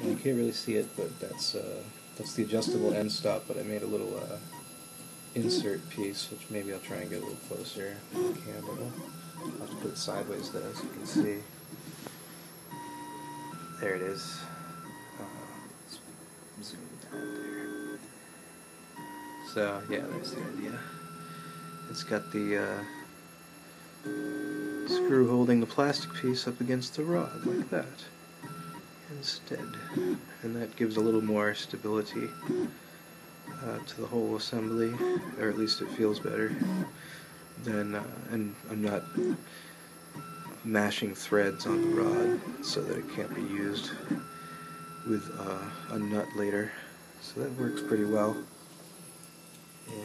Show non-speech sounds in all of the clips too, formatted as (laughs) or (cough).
And you can't really see it, but that's uh, that's the adjustable end stop. But I made a little uh, insert piece, which maybe I'll try and get a little closer on the camera. I'll have to put it sideways though, so you can see. There it is. Uh, zoom down there. So yeah, that's the idea. It's got the uh, screw holding the plastic piece up against the rod like that instead. And that gives a little more stability uh, to the whole assembly or at least it feels better than uh, and I'm not mashing threads on the rod so that it can't be used with uh, a nut later. So that works pretty well. And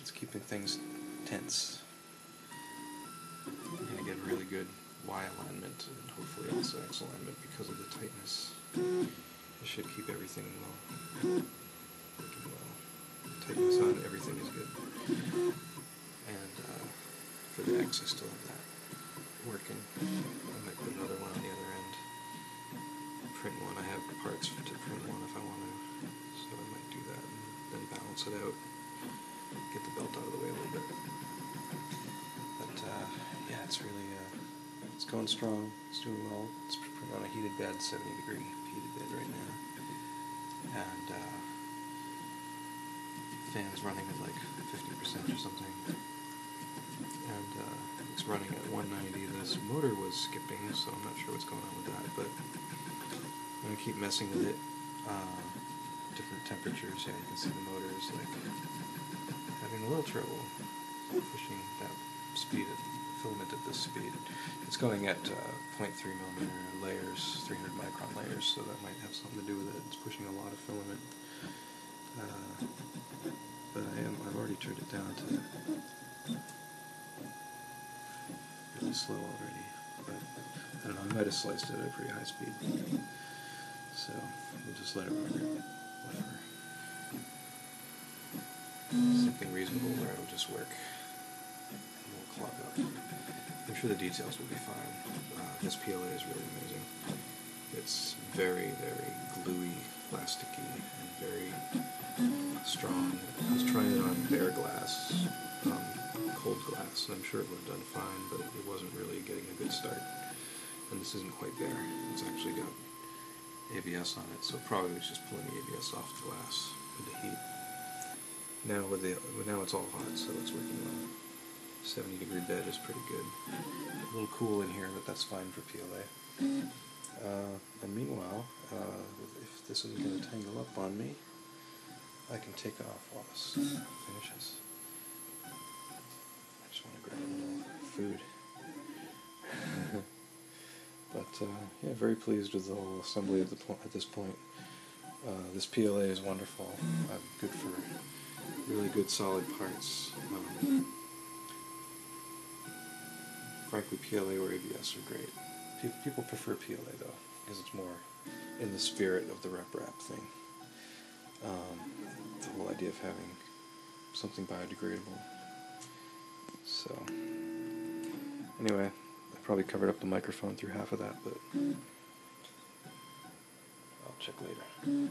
it's keeping things tense. You're going to get really good Y alignment and hopefully also X alignment because of the tightness. It should keep everything well. Working well. Tightness on everything is good. And uh, for the X I still have that working. I might put another one on the other end. Print one. I have parts to print one if I want to. So I might do that and then balance it out. Get the belt out of the it's really uh, it's going strong. It's doing well. It's on a heated bed, 70 degree heated bed right now, and uh, fan's running at like 50% or something, and uh, it's running at 190. This motor was skipping, so I'm not sure what's going on with that, but I'm gonna keep messing with it. Uh, different temperatures. Yeah, you can see the motor is like having a little trouble pushing that speed of filament at this speed. It's going at uh, 0.3 millimeter layers, 300 micron layers, so that might have something to do with it. It's pushing a lot of filament. Uh, but I am, I've already turned it down to really slow already. But I don't know, I might have sliced it at a pretty high speed. So we'll just let it run Whatever. something reasonable where it'll just work up. I'm sure the details will be fine. Uh, this PLA is really amazing. It's very, very gluey, plasticky, and very strong. I was trying it on bare glass, um, cold glass, and I'm sure it would have done fine, but it wasn't really getting a good start. And this isn't quite bare. It's actually got ABS on it, so probably was just pulling the ABS off the glass with the heat. Now with the now it's all hot, so it's working well. 70 degree bed is pretty good. A little cool in here, but that's fine for PLA. Uh, and meanwhile, uh, if this isn't going to tangle up on me, I can take off while this finishes. I just want to grab a little food. (laughs) but uh, yeah, very pleased with the whole assembly at the point at this point. Uh, this PLA is wonderful. good for really good solid parts. Um, frankly, PLA or ABS are great. People prefer PLA though, because it's more in the spirit of the RepRap thing. Um, the whole idea of having something biodegradable. So, anyway, I probably covered up the microphone through half of that, but I'll check later.